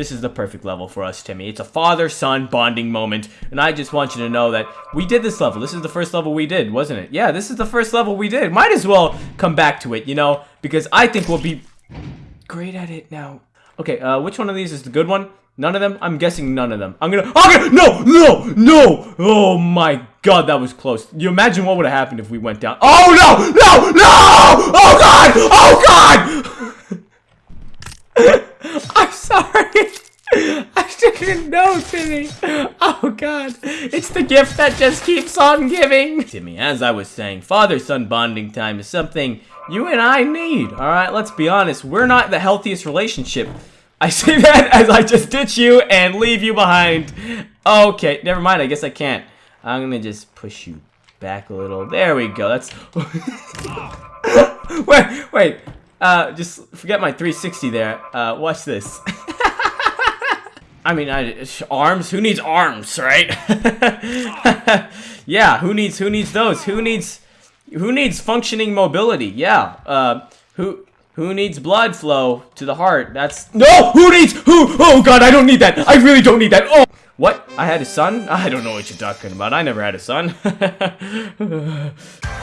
This is the perfect level for us, Timmy. It's a father-son bonding moment, and I just want you to know that we did this level. This is the first level we did, wasn't it? Yeah, this is the first level we did. Might as well come back to it, you know, because I think we'll be great at it now. Okay, uh, which one of these is the good one? None of them? I'm guessing none of them. I'm gonna- Okay, no, no, no! Oh my god, that was close. You imagine what would have happened if we went down- Oh no, no, no! Oh god, oh god! I'm sorry. I didn't know, Timmy. Oh god, it's the gift that just keeps on giving. Timmy, as I was saying, father-son bonding time is something you and I need. All right, let's be honest. We're not the healthiest relationship. I say that as I just ditch you and leave you behind. Okay, never mind. I guess I can't. I'm gonna just push you back a little. There we go. That's. wait, wait. Uh, just forget my 360 there. Uh, watch this. I mean, I, arms. Who needs arms, right? yeah. Who needs? Who needs those? Who needs? Who needs functioning mobility? Yeah. Uh, who? Who needs blood flow to the heart? That's no. Who needs? Who? Oh God, I don't need that. I really don't need that. Oh. What? I had a son? I don't know what you're talking about. I never had a son.